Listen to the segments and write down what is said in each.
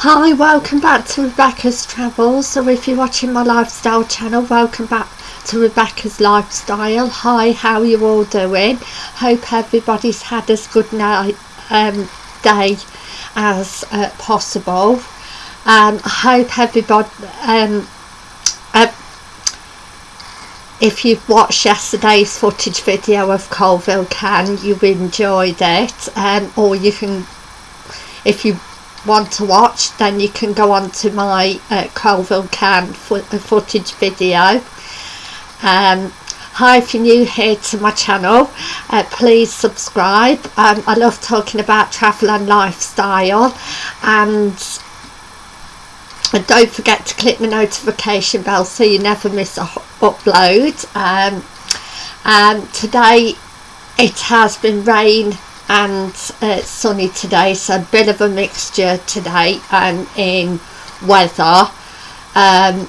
Hi, welcome back to Rebecca's Travels. So if you're watching my lifestyle channel, welcome back to Rebecca's Lifestyle. Hi, how are you all doing? Hope everybody's had as good night um, day as uh, possible. Um, I hope everybody, um, uh, if you've watched yesterday's footage video of Coalville Can, you enjoyed it. Um, or you can, if you want to watch then you can go on to my uh, Coalville Can fo footage video. Um, hi if you're new here to my channel uh, please subscribe. Um, I love talking about travel and lifestyle and and don't forget to click the notification bell so you never miss a upload. Um, and today it has been rain and uh, sunny today so a bit of a mixture today and in weather. Um,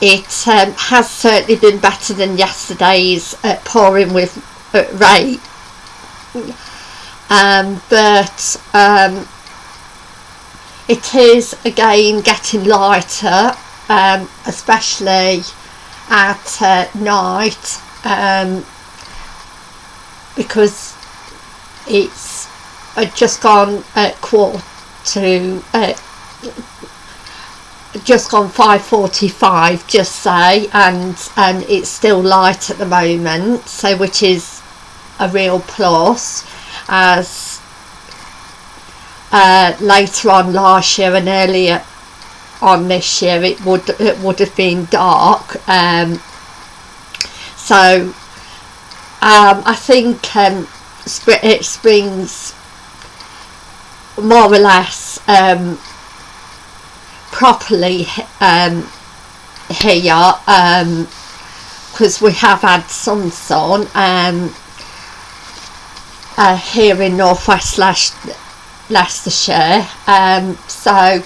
it um, has certainly been better than yesterday's uh, pouring with uh, rain. Um, but um, it is again getting lighter um, especially at uh, night um, because it's just gone at quarter to uh, just gone 5.45 just say and and it's still light at the moment so which is a real plus as uh, later on last year and earlier on this year it would it would have been dark um, so um, I think um, it springs more or less um, properly um, here because um, we have had some sun um, uh, here in northwest Leicestershire um, so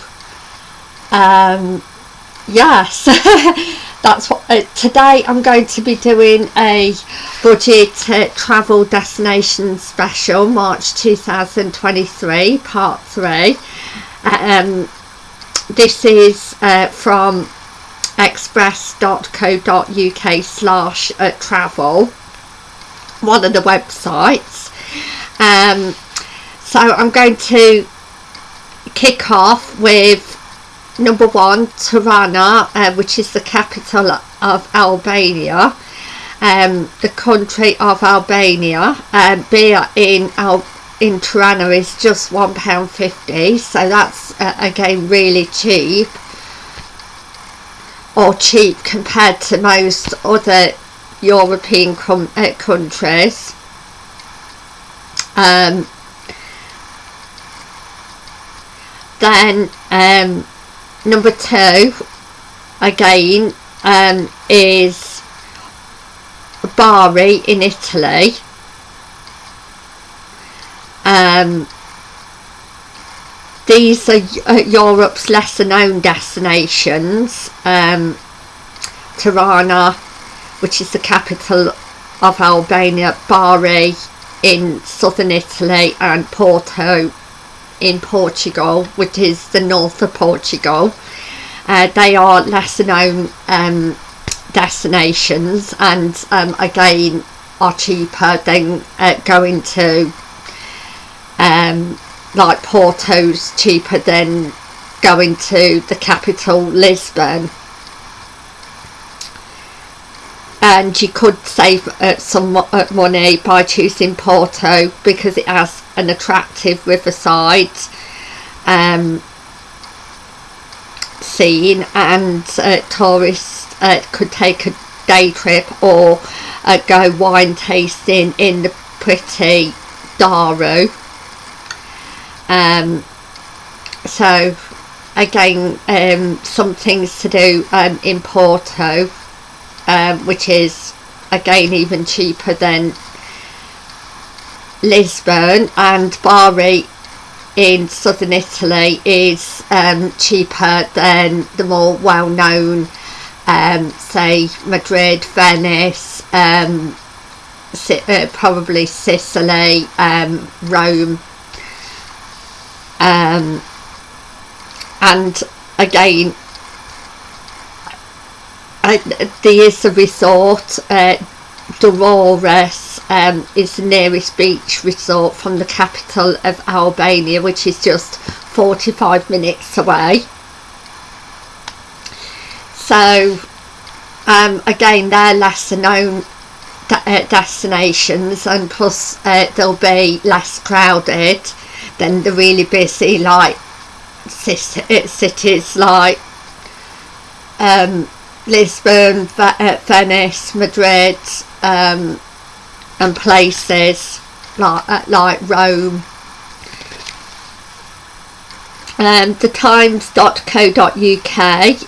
yes that's what uh, today I'm going to be doing a budget uh, travel destination special March 2023 part 3 um, this is uh, from express.co.uk slash uh, travel one of the websites. Um, so I'm going to kick off with number one Tirana uh, which is the capital of Albania. Um, the country of Albania um, beer in Al in Tirana is just one pound fifty so that's uh, again really cheap or cheap compared to most other European uh, countries. Um, then um, number two again um, is Bari in Italy. Um, these are uh, Europe's lesser known destinations. Um, Tirana which is the capital of Albania Bari in southern Italy and Porto in Portugal which is the north of Portugal. Uh, they are lesser known um, destinations and um, again are cheaper than uh, going to um, like Porto's cheaper than going to the capital Lisbon and you could save uh, some uh, money by choosing Porto because it has an attractive riverside um, scene. And uh, tourists uh, could take a day trip or uh, go wine tasting in the pretty Douro um, so again um, some things to do um, in Porto um, which is again even cheaper than Lisbon. And Bari in southern Italy is um, cheaper than the more well-known um, say Madrid, Venice, um, uh, probably Sicily, um, Rome. Um, and again there is a resort uh, Durrës um, is the nearest beach resort from the capital of Albania which is just 45 minutes away. So um, again they're lesser known uh, destinations and plus uh, they'll be less crowded than the really busy like uh, cities like um, Lisbon, uh, Venice, Madrid um, and places like, uh, like Rome. Um, the times.co.uk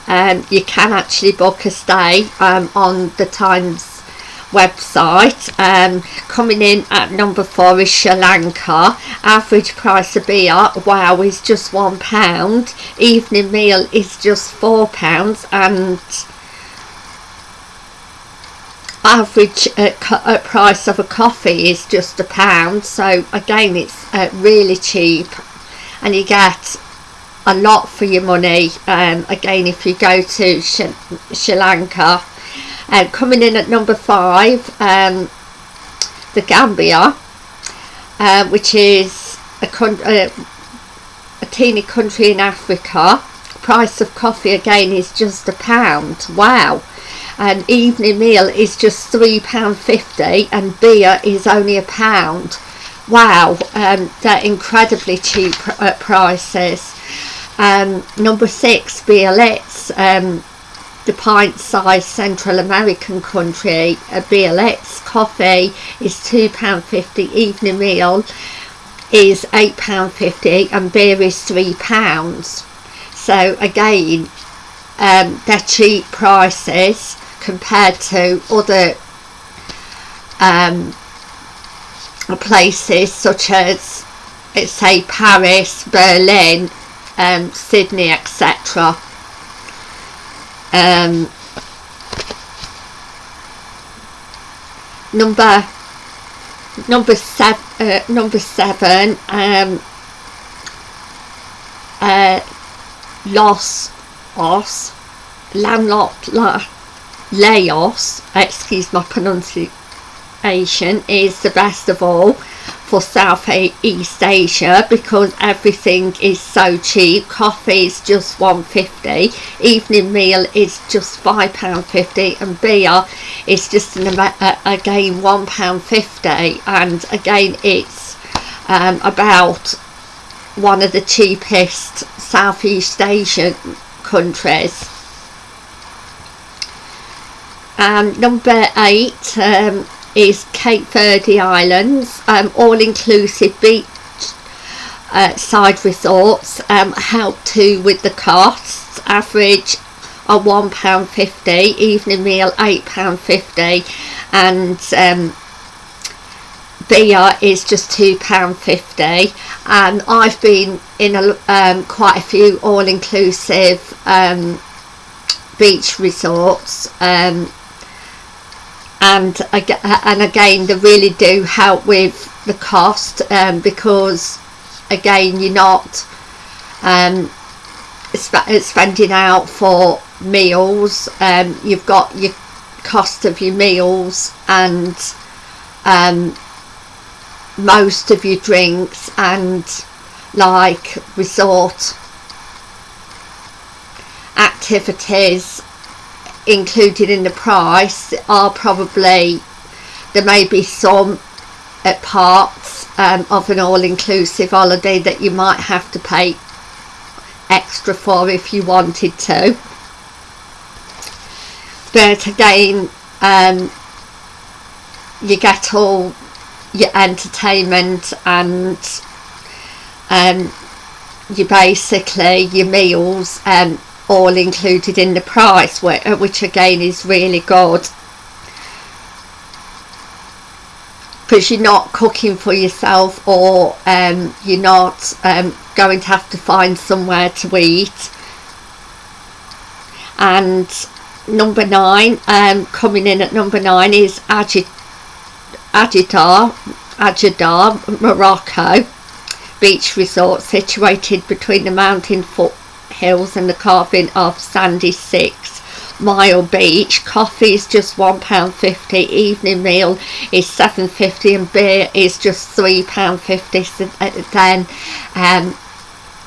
um, you can actually book a stay um, on the times website. Um, coming in at number four is Sri Lanka. Average price of beer wow is just one pound. Evening meal is just four pounds and average uh, price of a coffee is just a pound. So again it's uh, really cheap and you get a lot for your money. Um, again if you go to Sri, Sri Lanka uh, coming in at number five um, the Gambia uh, which is a, uh, a teeny country in Africa. Price of coffee again is just a pound. Wow an evening meal is just £3.50 and beer is only a pound wow um, they're incredibly cheap uh, prices um, number six, Biarritz, um, the pint-sized Central American country. A Biarritz coffee is £2.50, evening meal is £8.50 and beer is £3. So again, um, they're cheap prices compared to other um, places such as let's say Paris, Berlin um, Sydney etc um, number number seven uh, number seven um, uh, Los Os landlocked La, Laos excuse my pronunciation is the best of all for South East Asia because everything is so cheap. Coffee is just 150 evening meal is just £5.50 and beer is just an, uh, again £1.50 and again it's um, about one of the cheapest Southeast Asian countries. Um, number eight, um, is Cape Verde Islands, um, all-inclusive beach uh, side resorts um, help too with the costs, average are £1.50, evening meal £8.50 and um, beer is just £2.50 and I've been in a, um, quite a few all-inclusive um, beach resorts um, and and again they really do help with the cost um, because again you're not um, sp spending out for meals. Um, you've got your cost of your meals and um, most of your drinks and like resort activities included in the price are probably there may be some at parts um, of an all-inclusive holiday that you might have to pay extra for if you wanted to. But again um, you get all your entertainment and um, you basically your meals and all included in the price uh, which again is really good. Because you're not cooking for yourself or um, you're not um, going to have to find somewhere to eat. And number nine um, coming in at number nine is Agit Ajadar Morocco beach resort situated between the mountain foot hills and the carving of sandy six mile beach. Coffee is just £1.50 evening meal is £7.50 and beer is just £3.50 so uh, then um,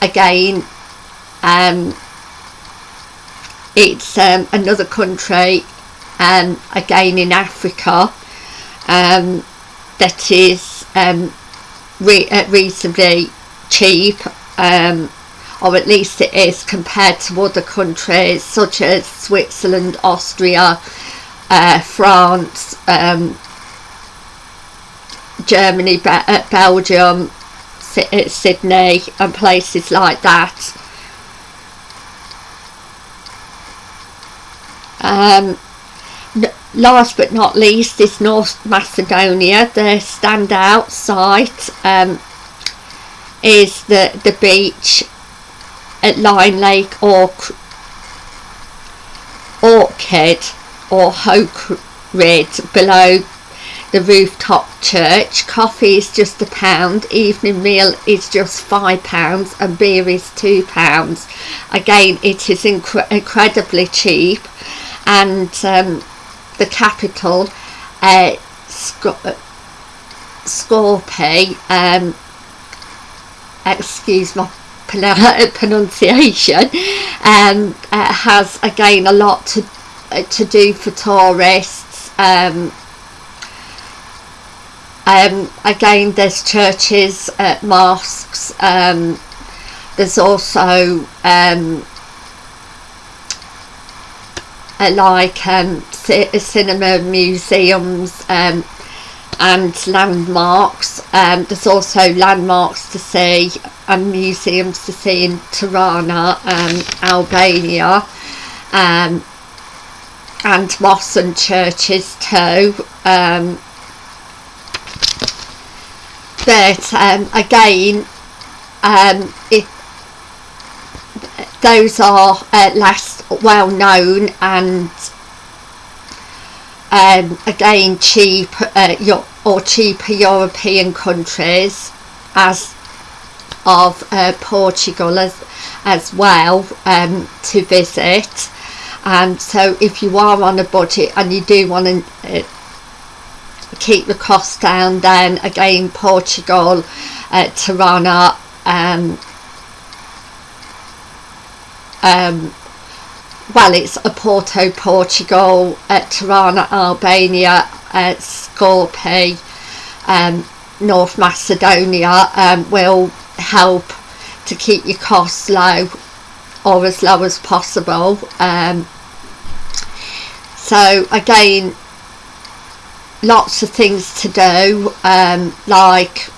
again um, it's um, another country um, again in Africa um, that is um, re uh, reasonably cheap um, or at least it is compared to other countries such as Switzerland, Austria, uh, France, um, Germany, Be uh, Belgium, uh, Sydney and places like that. Um, last but not least is North Macedonia. The standout site um, is the, the beach at Line Lake or Orchid or Hoke below the rooftop church. Coffee is just a pound, evening meal is just five pounds and beer is two pounds. Again it is incre incredibly cheap and um, the capital uh, Sc Skopje um, excuse my pronunciation um, uh, has again a lot to uh, to do for tourists um, um, again there's churches uh, mosques um, there's also um, uh, like cinema museums um, and landmarks. Um, there's also landmarks to see and museums to see in Tirana um, Albania um, and mosques and churches too. Um, but um, again um, those are uh, less well known and um, again cheap uh, or cheaper European countries as of uh, Portugal as, as well um, to visit. And so if you are on a budget and you do want to uh, keep the cost down then again Portugal uh, Tirana um, um, well it's a Porto Portugal uh, Tirana Albania uh, Skopje um, North Macedonia um, will help to keep your costs low or as low as possible um, so again lots of things to do um, like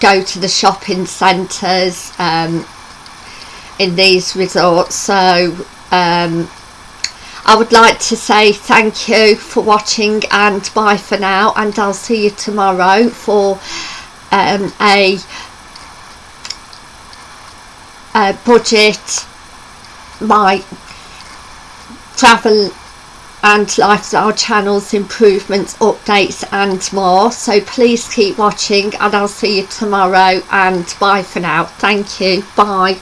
go to the shopping centres um, in these resorts so um, I would like to say thank you for watching and bye for now and I'll see you tomorrow for um, a, a budget my travel and lifestyle channels improvements updates and more. So please keep watching and I'll see you tomorrow and bye for now. Thank you. Bye